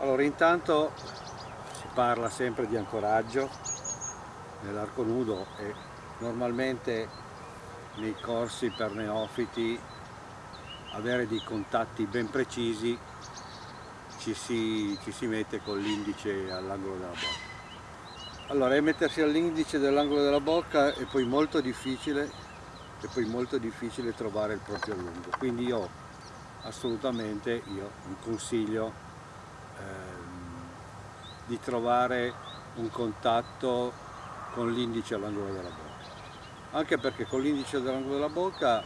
Allora intanto si parla sempre di ancoraggio nell'arco nudo e normalmente nei corsi per neofiti avere dei contatti ben precisi ci si, ci si mette con l'indice all'angolo della bocca. Allora mettersi all'indice dell'angolo della bocca è poi molto difficile è poi molto difficile trovare il proprio lungo quindi io assolutamente io consiglio ehm, di trovare un contatto con l'indice all'angolo della bocca. Anche perché con l'indice all'angolo della bocca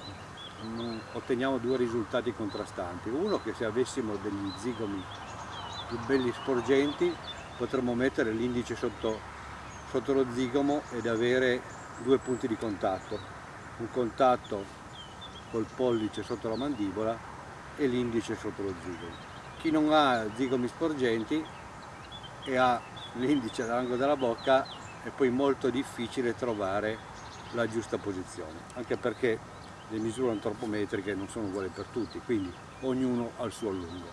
mm, otteniamo due risultati contrastanti. Uno che se avessimo degli zigomi più belli sporgenti potremmo mettere l'indice sotto, sotto lo zigomo ed avere due punti di contatto. Un contatto col pollice sotto la mandibola e l'indice sotto lo zigomo chi non ha zigomi sporgenti e ha l'indice all'angolo della bocca è poi molto difficile trovare la giusta posizione, anche perché le misure antropometriche non sono uguali per tutti, quindi ognuno ha il suo allungo.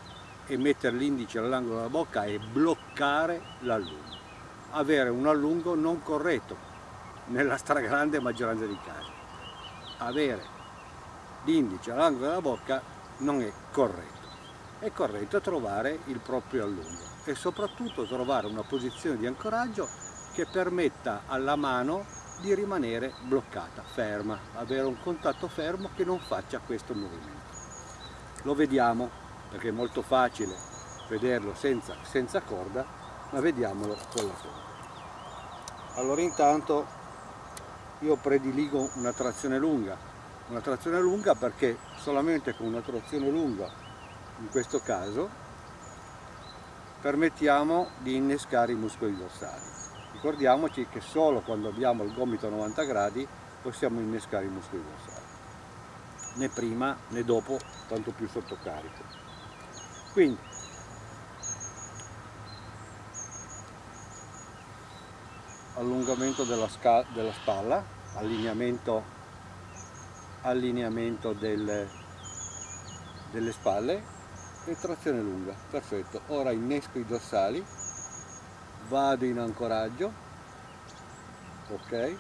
E mettere l'indice all'angolo della bocca è bloccare l'allungo, avere un allungo non corretto, nella stragrande maggioranza dei casi. Avere l'indice all'angolo della bocca non è corretto è corretto trovare il proprio allungo e soprattutto trovare una posizione di ancoraggio che permetta alla mano di rimanere bloccata, ferma, avere un contatto fermo che non faccia questo movimento. Lo vediamo perché è molto facile vederlo senza, senza corda, ma vediamolo con la corda. Allora intanto io prediligo una trazione lunga, una trazione lunga perché solamente con una trazione lunga in questo caso permettiamo di innescare i muscoli dorsali. Ricordiamoci che solo quando abbiamo il gomito a 90 gradi possiamo innescare i muscoli dorsali, né prima né dopo, tanto più sotto carico. Quindi, allungamento della, della spalla, allineamento, allineamento del, delle spalle e trazione lunga, perfetto. Ora innesco i dorsali, vado in ancoraggio, ok,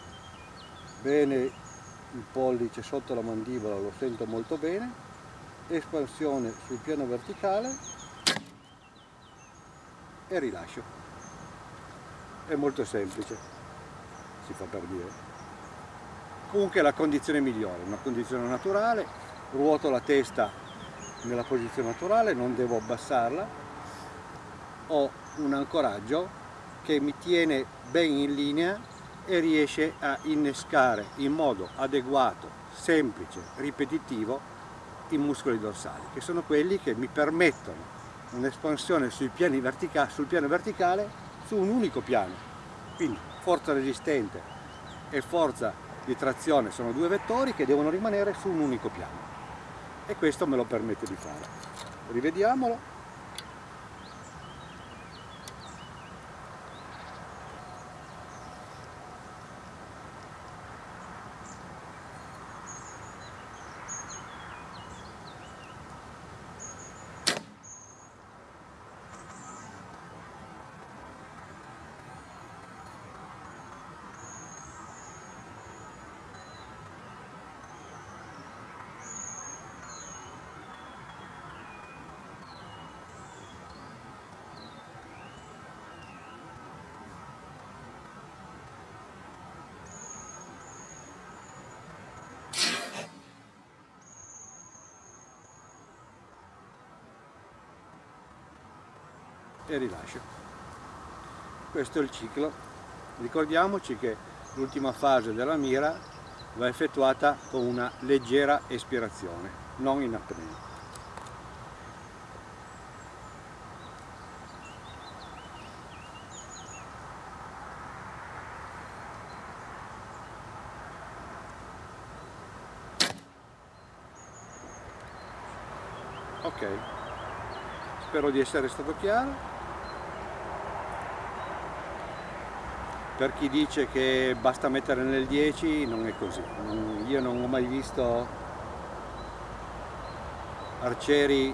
bene il pollice sotto la mandibola, lo sento molto bene, espansione sul piano verticale e rilascio. È molto semplice, si fa per dire. Comunque la condizione migliore, una condizione naturale, ruoto la testa nella posizione naturale, non devo abbassarla, ho un ancoraggio che mi tiene ben in linea e riesce a innescare in modo adeguato, semplice, ripetitivo i muscoli dorsali, che sono quelli che mi permettono un'espansione sul piano verticale su un unico piano. Quindi forza resistente e forza di trazione sono due vettori che devono rimanere su un unico piano e questo me lo permette di fare. Rivediamolo. E rilascio. Questo è il ciclo. Ricordiamoci che l'ultima fase della mira va effettuata con una leggera espirazione, non in apnea. Ok, spero di essere stato chiaro. Per chi dice che basta mettere nel 10 non è così io non ho mai visto arcieri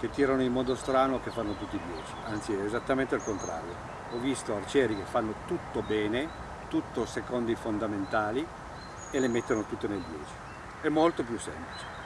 che tirano in modo strano che fanno tutti 10, anzi è esattamente il contrario. Ho visto arcieri che fanno tutto bene, tutto secondo i fondamentali e le mettono tutte nel 10. È molto più semplice.